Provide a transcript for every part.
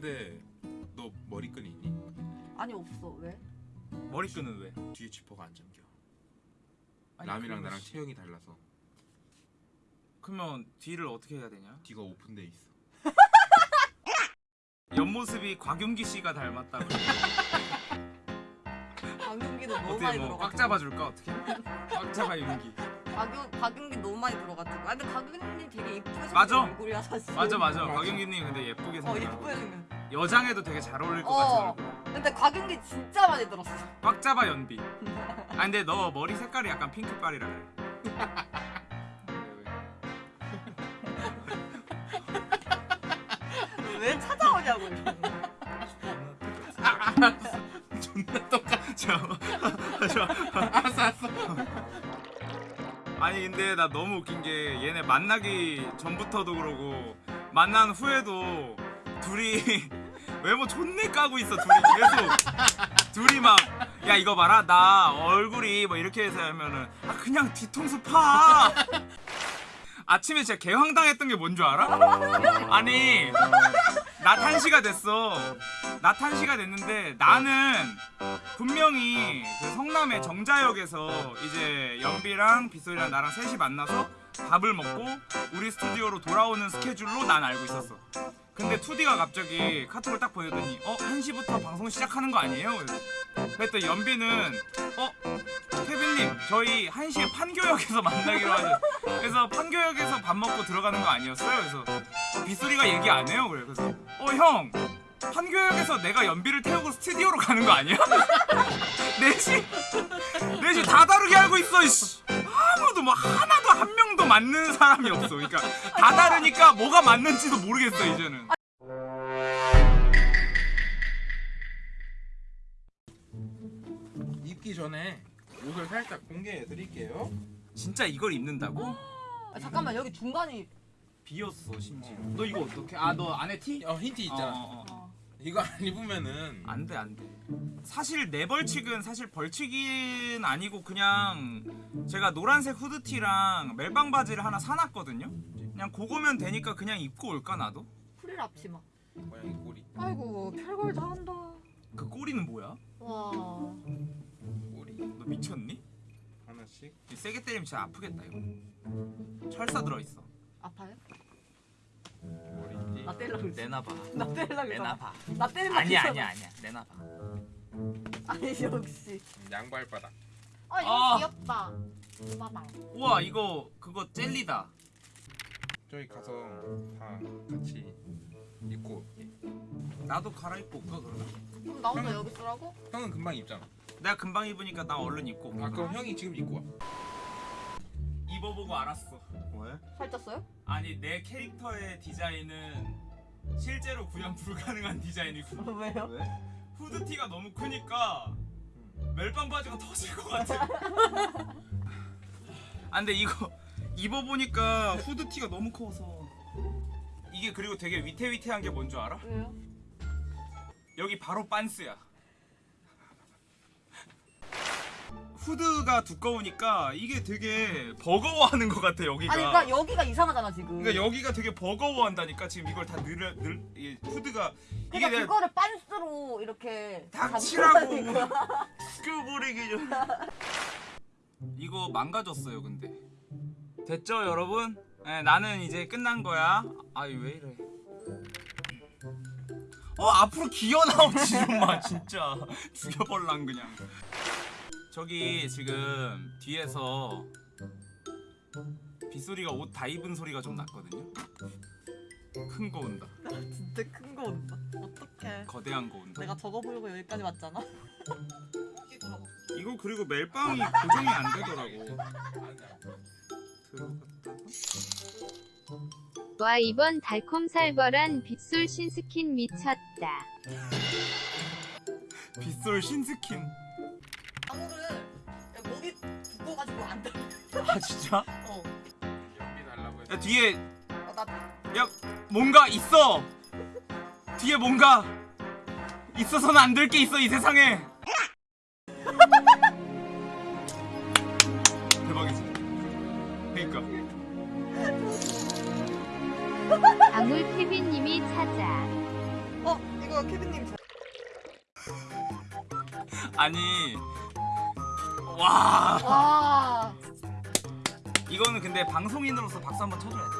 근데 너 머리끈 있니? 아니 없어 왜? 머리끈은 왜? 뒤에 지퍼가 안 잠겨. 아니, 남이랑 그러면 나랑 씨- 체형이 달라서 그러면 뒤를 어떻게 해야 되냐? 뒤가 오픈돼 있어. 옆모습이 곽윤기 씨가 닮았다고. 박윤기도 너무 어떻게 많이 뭐꽉 들어가지고 잡아줄까 어떻게? 꽉 잡아 윤기. 박윤 박윤기 너무 많이 들어가지고 아 근데 박윤기 되게 예쁘게 생긴 맞아. 얼굴이야 사실 맞아 맞아. 곽윤기님 근데 예쁘게 어 생겼. 예쁘게 생겼 여장에도 되게 잘 어울릴 것 어. 같은 얼굴. 근데 곽윤기 진짜 많이 들었어 꽉 잡아 연비. 아 근데 너 머리 색깔이 약간 핑크빨이라 그래. 왜 찾아오냐고 존나 똑같죠. 저, 알았어 알았어. 아니 근데 나 너무 웃긴 게 얘네 만나기 전부터도 그러고 만난 후에도 둘이 외모 존내 까고 있어 둘이. 계속. 둘이 막 야 이거 봐라. 나 얼굴이 뭐 이렇게 해서 하면은 아 그냥 뒤통수 파. 아침에 진짜 개황당했던 게 뭔 줄 알아? 아니 나 탄시가 됐어 나 탄시가 됐는데 나는 분명히 그 성남의 정자역에서 이제 연비랑 빗소리랑 나랑 셋이 만나서 밥을 먹고 우리 스튜디오로 돌아오는 스케줄로 난 알고 있었어 근데 2D가 갑자기 카톡을 딱 보내더니 어? 1시부터 방송 시작하는 거 아니에요? 그랬더니 연비는 어? 케빈님 저희 1시에 판교역에서 만나기로 하죠 그래서 판교역에서 밥 먹고 들어가는 거 아니었어요? 그래서 빗소리가 얘기 안 해요 그래 그래서 어 형 판교역에서 내가 연비를 태우고 스튜디오로 가는 거 아니야? 4시 4시 다 다르게 알고 있어 이씨. 아무도 뭐 하나도 한 명도 맞는 사람이 없어 그러니까 다 다르니까 뭐가 맞는지도 모르겠어 이제는 입기 전에 옷을 살짝 공개해 드릴게요. 진짜 이걸 입는다고? 아, 잠깐만 여기 중간이 비었어 심지어 너 이거 어떻게 아 너 안에 티? 어 힌트 있잖아. 어, 어, 어. 어. 이거 안 입으면은 안 돼 안돼 사실 내 벌칙은 사실 벌칙은 아니고 그냥 제가 노란색 후드티랑 멜빵 바지를 하나 사놨거든요 그냥 그거면 되니까 그냥 입고 올까 나도? 프릴 앞치마 고양이 꼬리 아이고 별걸 다 한다 그 꼬리는 뭐야? 와 너 미쳤니? 하나씩. 이 세게 때리면 진짜 아프겠다 이거 철사 들어있어 아파요? 머리띠. 나 때리려고 그랬어 내놔봐 나 때리려고 그랬어 내놔봐 나 때리려고 아니야. 아니야 아니야 내놔봐 아니 역시 양발바닥. 아 이거 아. 귀엽다 빠방 우와 이거 그거 젤리다 저희 가서 다 같이 입고 올게. 나도 갈아입고 올까 그러면? 그럼 나 혼자 여기 쓰라고? 형은 금방 입잖아. 내가 금방 입으니까 나 얼른 입고 아 그럼 형이 지금 입고 와. 입어보고 알았어 왜? 살쪘어요? 아니 내 캐릭터의 디자인은 실제로 구현 불가능한 디자인이고 왜요? 왜? 후드티가 너무 크니까 멜빵 바지가 터질 것 같아 아 근데 이거 입어보니까 후드티가 너무 커서 이게 그리고 되게 위태위태한 게 뭔 줄 알아? 왜요? 여기 바로 빤스야 후드가 두꺼우니까 이게 되게 버거워하는 것 같아 여기가. 아니 그러니까 여기가 이상하잖아 지금. 그러니까 여기가 되게 버거워한다니까 지금 이걸 다 늘려 늘이 후드가. 이게 그러니까 내가 그거를 빤스로 이렇게 닥치라고. 죽여버리기 전 이거 망가졌어요 근데. 됐죠 여러분? 네, 나는 이제 끝난 거야. 아이 왜 이래. 어 앞으로 기어 나오지 좀마. 진짜. 죽여버릴란 그냥 저기 지금 뒤에서 빗소리가 옷 다 입은 소리가 좀 났거든요. 큰 거 온다. 진짜 큰 거 온다. 어떡해. 거대한 거 온다. 내가 저거 보려고 여기까지 왔잖아. 이거 그리고 멜빵이 고정이 안 되더라고. 와 이번 달콤살벌한 빗솔 신스킨 미쳤다. 빗솔 신스킨 두꺼가지고 안 돼. 아 진짜? 어. 연비 달라고 해서. 야 뒤에 어, 나 야 뭔가 있어 뒤에 뭔가 있어서는 안 될 게 있어 이 세상에 대박이지 그니까 아물 케빈님이 찾아. 어, 이거 케빈님 잘- 아니 와 와 이거는 근데 방송인으로서 박수 한번 쳐줘야 돼.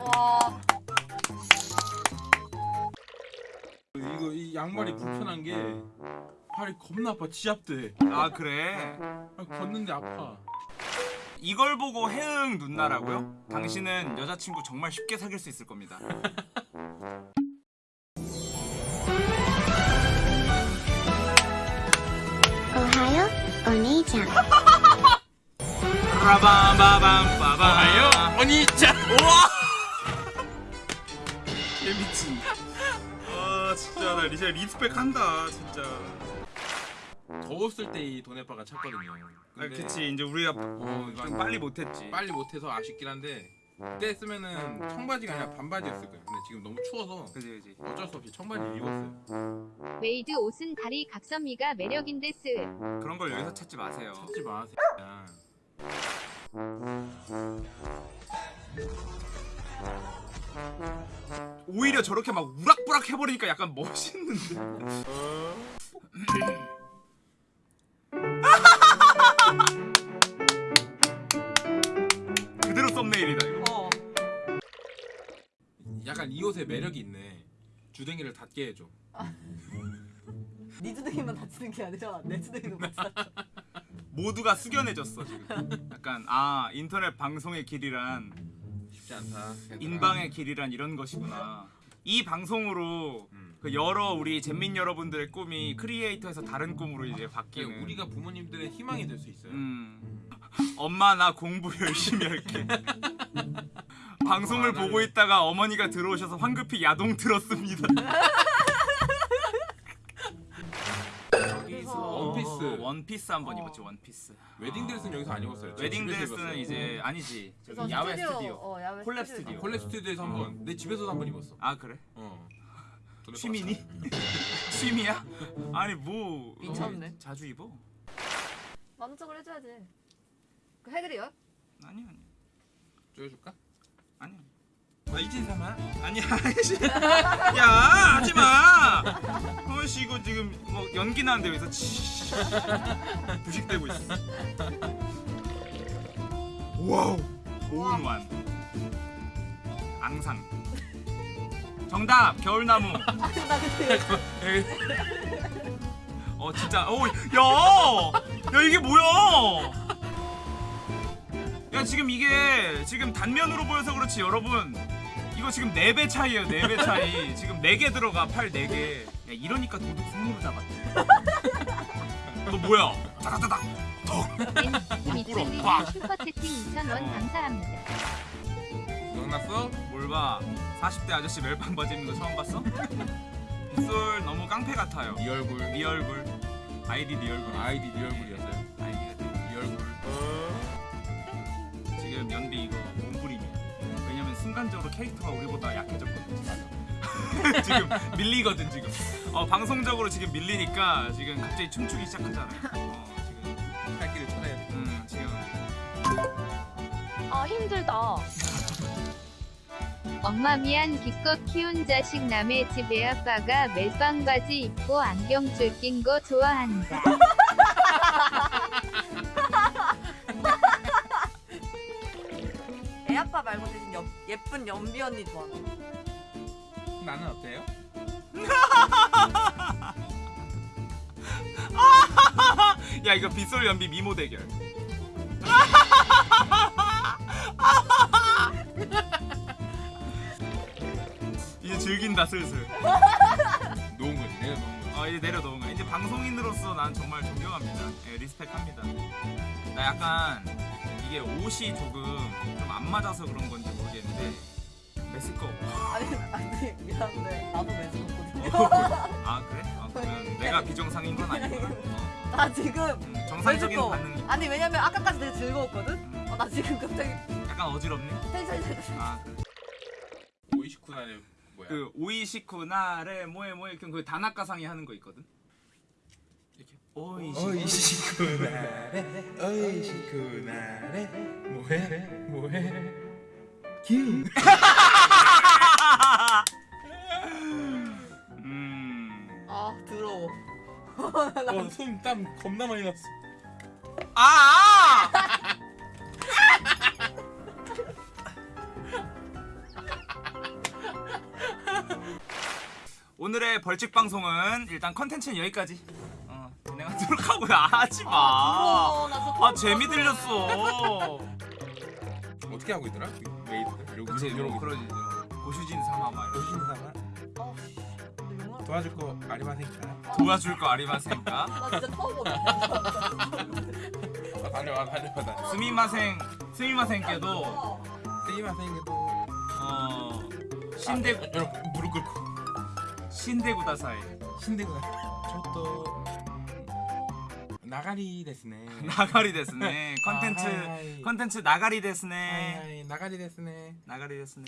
와. 이거 이 양말이 불편한 게 발이 겁나 아파 지압돼 아 그래? 아, 걷는데 아파 이걸 보고 해응 누나라고요? 당신은 여자친구 정말 쉽게 사귈 수 있을 겁니다. お兄ちゃん. 라밤바밤바밤 언니짱 우와! 개미친. 아 진짜 나 진짜 respect 한다 진짜. 더웠을 때 이 도네 bar가 찼거든요 아 근데 그치 이제 우리가 어, 좀 빨리 못했지. 빨리 못해서 아쉽긴 한데 그때 쓰면은 청바지가 아니라 반바지였을 거예요 근데 지금 너무 추워서 그지 그지. 어쩔 수 없이 청바지 입었어요 웨이드 옷은 다리 각선미가 매력인데 스. 그런 걸 여기서 찾지 마세요. 찾지 마 새끼야 오히려 저렇게 막 우락부락 해버리니까 약간 멋있는데. 이 옷에 매력이 있네 주댕이를 닫게 해줘 네 주둥이만 다치는 게 아니라 내 주둥이도 같이 다쳐. 모두가 숙연해졌어 지금. 약간 아 인터넷 방송의 길이란 쉽지 않다 인방의 길이란 이런 것이구나. 이 방송으로 음. 그 여러 우리 잼민 여러분들의 꿈이 크리에이터에서 다른 꿈으로 이제 이게 바뀌는. 우리가 부모님들의 희망이 될 수 있어요 음. 엄마 나 공부 열심히 할게. 방송을 안 할래. 보고 있다가 어머니가 들어오셔서 황급히 야동 틀었습니다. 여기서 원피스. 원피스 한번 어. 입었지 원피스. 웨딩 드레스는 여기서 안 입었어요 저 웨딩 드레스는. 이제 아니지. 저 저기 야외 스튜디오. 어, 야외 콜랩 스튜디오. 스튜디오. 콜랩 스튜디오에서 한 번 내 집에서도 한 번 입었어 아 그래? 어 취미니? 취미야? 아니 뭐 미쳤네. 어, 자주 입어? 만족을 해줘야지. 그 해드려요? 아니 아니 쪼여줄까? 아니. 아 이진 삼아? 아니야 씨. 야 하지마. 어씨 이거 지금 뭐 연기 나는데 여기서 치. 부식되고 있어. 와우. 오운완 앙상. 정답! 겨울나무. 어 진짜. 어야야 이게 뭐야 야 지금 이게 지금 단면으로 보여서 그렇지 여러분. 이거 지금 4배 차이에요 4배 차이. 지금 4개 들어가 팔 4개. 야 이러니까 도둑 손으로 잡았대 너 뭐야? 따다다닥 미친님 빡. 슈퍼채팅 2,000원 감사합니다. 기억났어? 뭘봐? 40대 아저씨 멜빵 바지 입는 거 처음 봤어? 빗솔 너무 깡패 같아요. 네 얼굴. 네 얼굴. 아이디 네 얼굴. 아이디 네 얼굴이었어요 지금 연비 이거 몸부림이야. 왜냐면 순간적으로 캐릭터가 우리보다 약해졌거든. 지금 밀리거든 지금. 어 방송적으로 지금 밀리니까 지금 갑자기 춤추기 시작하잖아요. 어 지금 살 길을 찾아야 돼 음 지금 아 힘들다. 엄마 미안 기껏 키운 자식 남의 집 애아빠가 멜빵 바지 입고 안경 줄 낀 거 좋아한다. 예쁜 연비 언니 좋아. 나는 어때요? 야 이거 빗솔 연비 미모 대결. 이제 즐긴다 슬슬. 놓은 거지 내가 놓은 거지 어 이제 내려 놓은 거야. 이제 방송인으로,서 난 정말 존경합니다. 예, 리스펙합니다. 나 약간 이게 옷이 조금 좀 안 맞아서 그런 건지 모르겠는데 메스꺼. 아니 아니 미안한데 나도 매스거든요. 아 그래? 아 그러면 내가 비정상인 건 아니구나. 어. 나 지금 음, 정상적인 매스꺼. 반응이. 아니 왜냐면 아까까지 되게 즐거웠거든. 음, 어, 나 지금 갑자기 약간 어지럽네. 텐션이. 아 그래. 오이시쿠나의 뭐야 그 오이시쿠나레 뭐에 뭐에 그 다나카상이 하는 거 있거든. 오이시. 오이시쿠나레 오이시쿠나레 뭐해 뭐해 음. 음. 아 더러워. 어, 손땀 겁나 많이 났어. 아! 아! 오늘의 벌칙 방송은 일단 컨텐츠는 여기까지 어, 진행하도록 하고요. 아, 하지 마. 진짜 아 재미 들렸어. 어떻게 하고 있더라? 그 메이드들 이러고 그치 이러고 뭐 그러지. 고슈진 삼아 막 어, 근데 영화- 도와줄 거 아리마생까? 도와줄 거 아리마센가? 나 진짜 처음. 아, 달려와 달려와 나. 스미마생 스미마생께도 어. 스이마생도 어 신대 아, 여러분 무릎 꿇고 신대구다사이 신대구나. 저또 나가리 데스네. 나가리 데스네 컨텐츠 아, 하이, 하이. 컨텐츠 나가리 데스네 하이, 하이, 나가리 데스네. 나가리 데스네